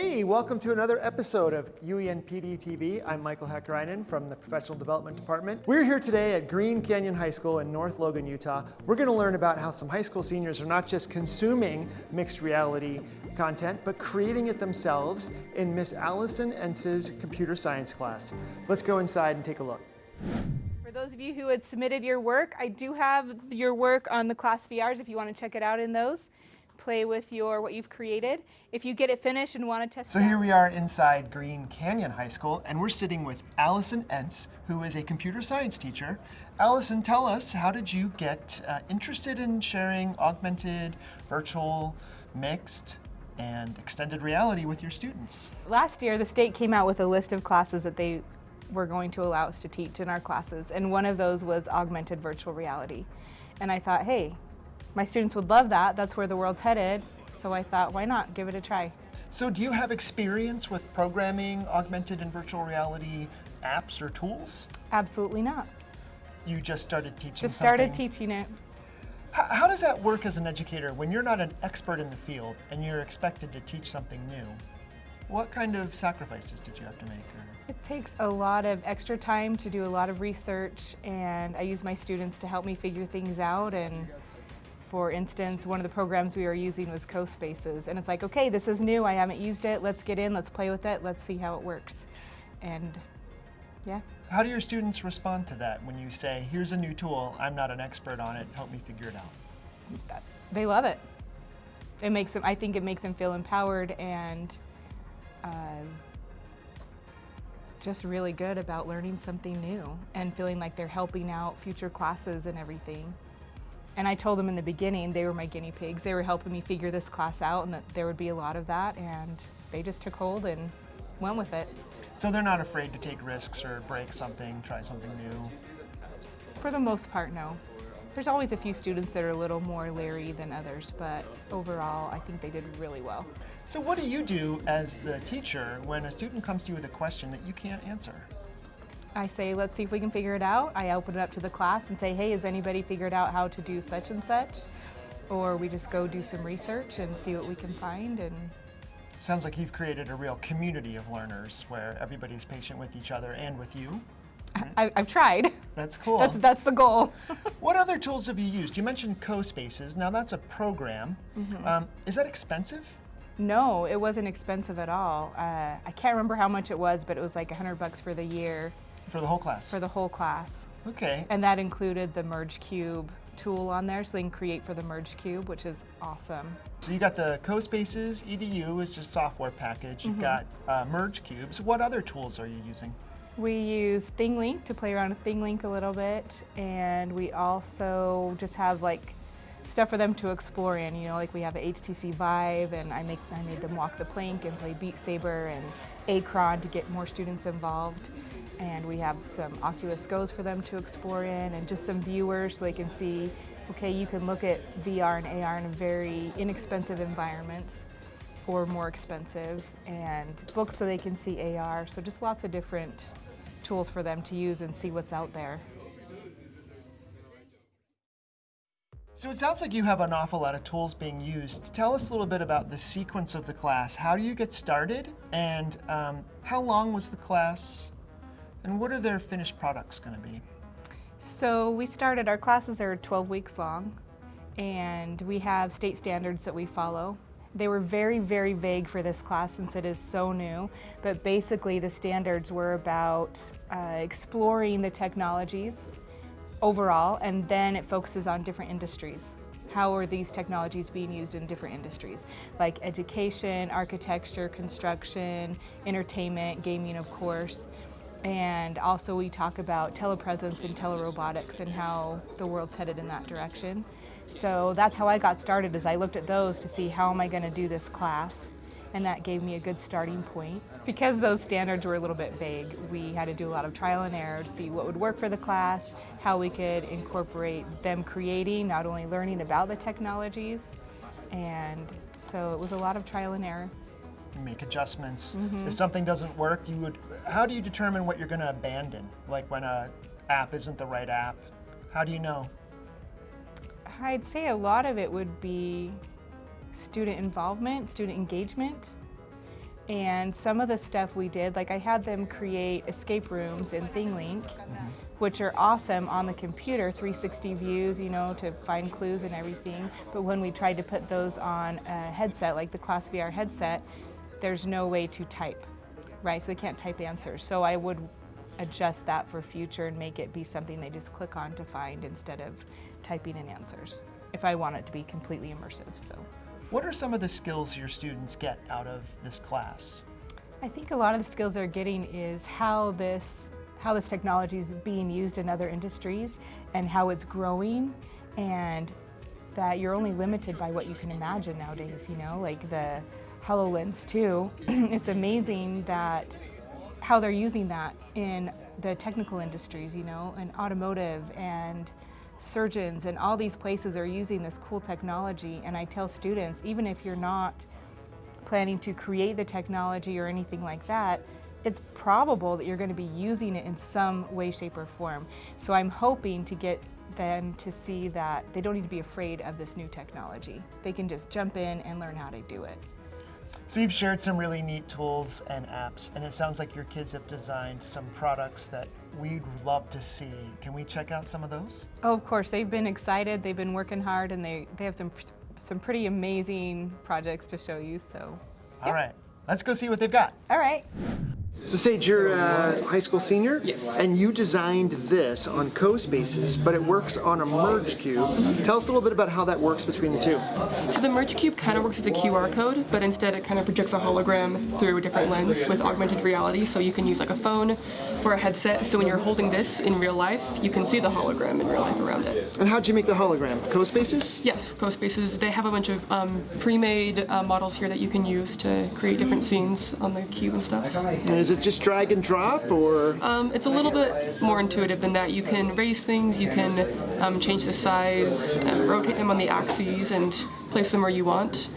Hey, welcome to another episode of UENPD TV. I'm Michael Hakkarainen from the Professional Development Department. We're here today at Green Canyon High School in North Logan, Utah. We're going to learn about how some high school seniors are not just consuming mixed reality content, but creating it themselves in Miss Allison Ence's computer science class. Let's go inside and take a look. For those of you who had submitted your work, I do have your work on the class VRs if you want to check it out in those play with your what you've created. If you get it finished and want to test it. So here we are inside Green Canyon High School, and we're sitting with Allison Entz, who is a computer science teacher. Allison, tell us, how did you get uh, interested in sharing augmented, virtual, mixed, and extended reality with your students? last year the state came out with a list of classes that they were going to allow us to teach in our classes, and one of those was augmented virtual reality. And I thought, hey, my students would love that. That's where the world's headed. So I thought, why not give it a try? So do you have experience with programming augmented and virtual reality apps or tools? Absolutely not. You just started teaching Just started something. teaching it. How, how does that work as an educator when you're not an expert in the field and you're expected to teach something new? What kind of sacrifices did you have to make? Or? It takes a lot of extra time to do a lot of research, and I use my students to help me figure things out. And for instance, one of the programs we were using was CoSpaces, and it's like, okay, this is new, I haven't used it, let's get in, let's play with it, let's see how it works. And yeah, How do your students respond to that when you say, here's a new tool, I'm not an expert on it, help me figure it out? that- they love it. It makes them, I think it makes them feel empowered and uh, just really good about learning something new and feeling like they're helping out future classes and everything. And I told them in the beginning they were my guinea pigs. They were helping me figure this class out and that there would be a lot of that and they just took hold and went with it. So they're not afraid to take risks or break something, try something new. For the most part, no. There's always a few students that are a little more leery than others, but overall I think they did really well. So what do you do as the teacher when a student comes to you with a question that you can't answer? I say, let's see if we can figure it out. I open it up to the class and say, hey, has anybody figured out how to do such and such? Or we just go do some research and see what we can find. And Sounds like you've created a real community of learners where everybody's patient with each other and with you. I, I've tried. That's cool. That's, that's the goal. What other tools have you used? You mentioned CoSpaces. Now that's a program. Um, is that expensive? no, it wasn't expensive at all. Uh, I can't remember how much it was, but it was like 100 bucks for the year For the whole class? for the whole class. okay. And that included the Merge Cube tool on there, so they can create for the Merge Cube, which is awesome. So you got the CoSpaces EDU is just software package. You've got uh, Merge Cubes. What other tools are you using? We use ThingLink to play around with ThingLink a little bit, and we also just have like stuff for them to explore in. You know, like we have a HTC Vive, and I make I made them walk the plank and play Beat Saber and Acron to get more students involved. And we have some Oculus Go's for them to explore in, and just some viewers so they can see. Okay, you can look at VR and AR in a very inexpensive environments or more expensive, and books so they can see AR. So just lots of different tools for them to use and see what's out there. So it sounds like you have an awful lot of tools being used. Tell us a little bit about the sequence of the class. How do you get started? And um, how long was the class? And what are their finished products going to be? So we started, our classes are 12 weeks long, and we have state standards that we follow. They were very, very vague for this class since it is so new, but basically the standards were about uh, exploring the technologies overall, and then it focuses on different industries. How are these technologies being used in different industries, like education, architecture, construction, entertainment, gaming, of course. And also we talk about telepresence and telerobotics and how the world's headed in that direction. So that's how I got started is I looked at those to see how am I going to do this class and that gave me a good starting point. Because those standards were a little bit vague, we had to do a lot of trial and error to see what would work for the class, how we could incorporate them creating, not only learning about the technologies, and so it was a lot of trial and error. Make adjustments. Mm-hmm. If something doesn't work, you would. How do you determine what you're going to abandon? Like when a app isn't the right app, how do you know? I'd say a lot of it would be student involvement, student engagement. And some of the stuff we did, like I had them create escape rooms in ThingLink, mm-hmm. which are awesome on the computer, 360 views, you know, to find clues and everything. But when we tried to put those on a headset, like the Class VR headset, there's no way to type, right? So they can't type answers. So I would adjust that for future and make it be something they just click on to find instead of typing in answers if I want it to be completely immersive. So What are some of the skills your students get out of this class? I think a lot of the skills they're getting is how this how this technology is being used in other industries and how it's growing and that you're only limited by what you can imagine nowadays, you know, like the HoloLens 2. it's amazing that how they're using that in the technical industries, you know, and automotive and surgeons and all these places are using this cool technology and I tell students even if you're not planning to create the technology or anything like that, it's probable that you're going to be using it in some way, shape, or form. So I'm hoping to get them to see that they don't need to be afraid of this new technology. They can just jump in and learn how to do it. So you've shared some really neat tools and apps, and it sounds like your kids have designed some products that we'd love to see. Can we check out some of those? Oh, of course, they've been excited, they've been working hard, and they, they have some, some pretty amazing projects to show you, so. All right, let's go see what they've got. All right. So Sage, you're a high school senior? Yes. And you designed this on CoSpaces, but it works on a merge cube. Tell us a little bit about how that works between the two. So the Merge Cube kind of works as a QR code, but instead it kind of projects a hologram through a different lens with augmented reality. So you can use like a phone or a headset. So when you're holding this in real life, you can see the hologram in real life around it. And how'd you make the hologram? CoSpaces? Yes, CoSpaces, they have a bunch of um, pre-made uh, models here that you can use to create different scenes on the cube and stuff. And is it just drag and drop, or? Um, it's a little bit more intuitive than that. You can raise things, you can um, change the size, uh, rotate them on the axes, and place them where you want.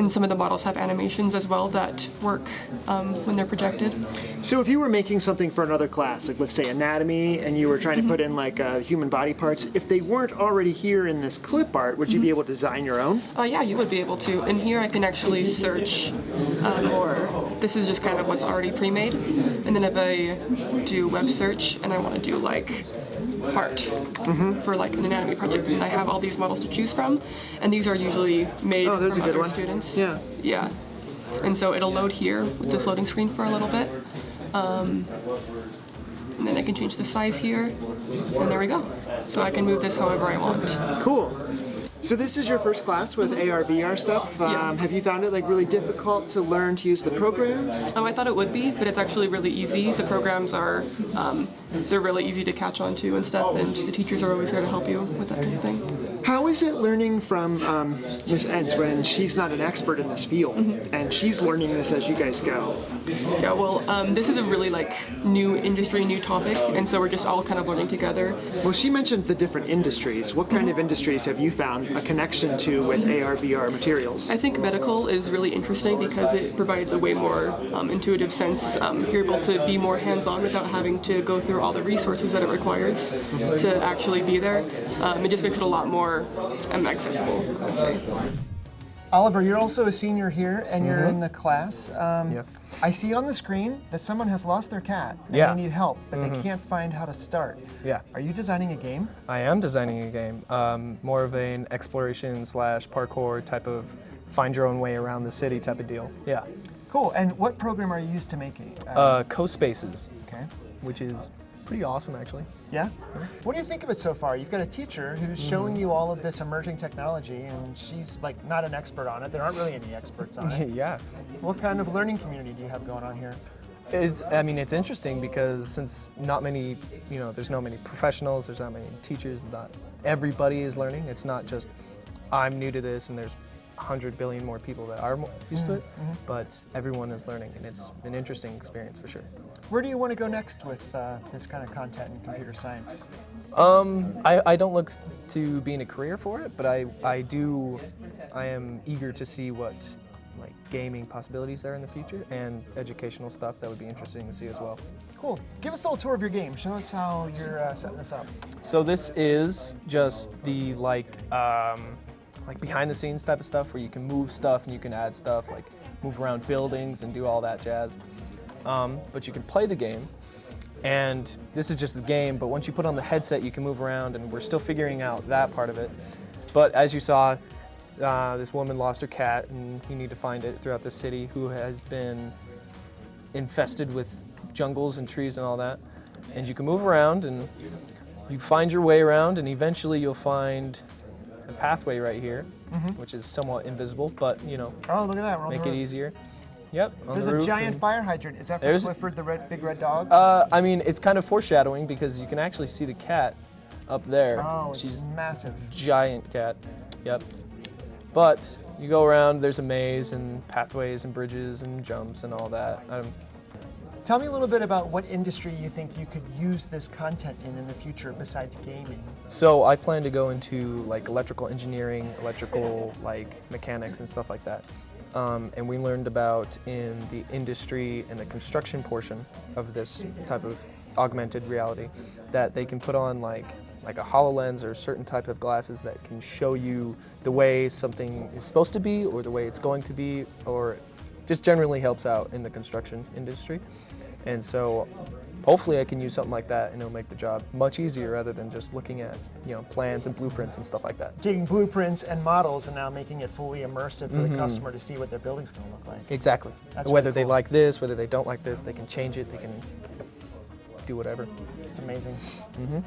And some of the models have animations as well that work um, when they're projected. So if you were making something for another class, like let's say anatomy, and you were trying to put in like uh, human body parts, if they weren't already here in this clip art, would you be able to design your own? Uh, yeah, you would be able to. And here I can actually search um, or this is just kind of what's already pre-made. And then if I do web search and I want to do like heart for like an anatomy project, and I have all these models to choose from, and these are usually made Oh, from a good other one. students. Yeah. Yeah. And so it'll load here with this loading screen for a little bit. Um, and then I can change the size here, and there we go. So I can move this however I want. Cool. So this is your first class with AR VR stuff. Um, Yeah. Have you found it like really difficult to learn to use the programs? Oh, I thought it would be, but it's actually really easy. The programs are, um, they're really easy to catch on to and stuff, and the teachers are always there to help you with that kind of thing. How is it learning from um, Miss Entz when she's not an expert in this field and she's learning this as you guys go? Yeah, well, um, this is a really like new industry, new topic, and so we're just all kind of learning together. Well, she mentioned the different industries. What kind of industries have you found a connection to with AR VR materials? I think medical is really interesting because it provides a way more um, intuitive sense. Um, you're able to be more hands-on without having to go through all the resources that it requires to actually be there. Um, it just makes it a lot more um, accessible, I would say. Oliver, you're also a senior here and you're in the class. Um, Yeah. I see on the screen that someone has lost their cat and Yeah. they need help, but they can't find how to start. Yeah. Are you designing a game? I am designing a game, um, more of an exploration slash parkour type of find your own way around the city type of deal. Yeah. Cool. And what program are you used to making? Uh, Uh, CoSpaces, okay. which is pretty awesome actually. Yeah? What do you think of it so far? You've got a teacher who's showing you all of this emerging technology, and she's like not an expert on it. There aren't really any experts on it. yeah. what kind of learning community do you have going on here? It's, I mean, it's interesting because since not many, you know, there's no many professionals, there's not many teachers, not everybody is learning. It's not just I'm new to this and there's 100 billion more people that are used to it, but everyone is learning and it's an interesting experience for sure. Where do you want to go next with uh, this kind of content in computer science? Um, I, I don't look to being a career for it, but I, I do, I am eager to see what like gaming possibilities there in the future and educational stuff that would be interesting to see as well. Cool. Give us a little tour of your game. Show us how you're uh, setting this up. So this is just the like, um, like behind the scenes type of stuff where you can move stuff and you can add stuff like move around buildings and do all that jazz. Um, but you can play the game, and this is just the game, but once you put on the headset, you can move around, and we're still figuring out that part of it. But as you saw, uh, this woman lost her cat, and you need to find it throughout the city, who has been infested with jungles and trees and all that. And you can move around, and you find your way around, and eventually you'll find pathway right here, which is somewhat invisible, but you know, Oh, look at that. We're make it easier. Yep. There's the a giant fire hydrant. Is that for Clifford the red, big red dog? Uh, I mean, it's kind of foreshadowing because you can actually see the cat up there. oh, it's She's massive. giant cat. Yep. But you go around, there's a maze and pathways and bridges and jumps and all that. Um, Tell me a little bit about what industry you think you could use this content in in the future besides gaming. so I plan to go into like electrical engineering, electrical like mechanics and stuff like that. Um, and we learned about in the industry and the construction portion of this type of augmented reality that they can put on like like a HoloLens or certain type of glasses that can show you the way something is supposed to be or the way it's going to be or just generally helps out in the construction industry. And so hopefully I can use something like that and it'll make the job much easier rather than just looking at, you know, plans and blueprints and stuff like that. Taking blueprints and models and now making it fully immersive for Mm-hmm. the customer to see what their building's going to look like. Exactly. That's whether really they like this, whether they don't like this, they can change it, they can do whatever. It's amazing. Mm-hmm.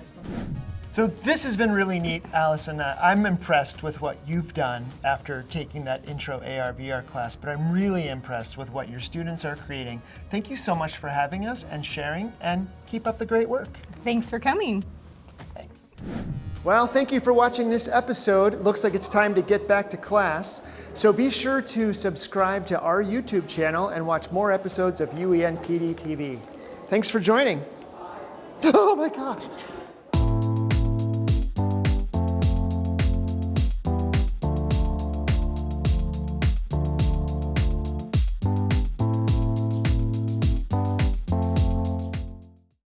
So this has been really neat, Allison. Uh, I'm impressed with what you've done after taking that intro AR VR class, but I'm really impressed with what your students are creating. Thank you so much for having us and sharing, and keep up the great work. Thanks for coming. Thanks. Well, thank you for watching this episode. It looks like it's time to get back to class. So be sure to subscribe to our YouTube channel and watch more episodes of E UEN PD TV. Thanks for joining. Oh my gosh.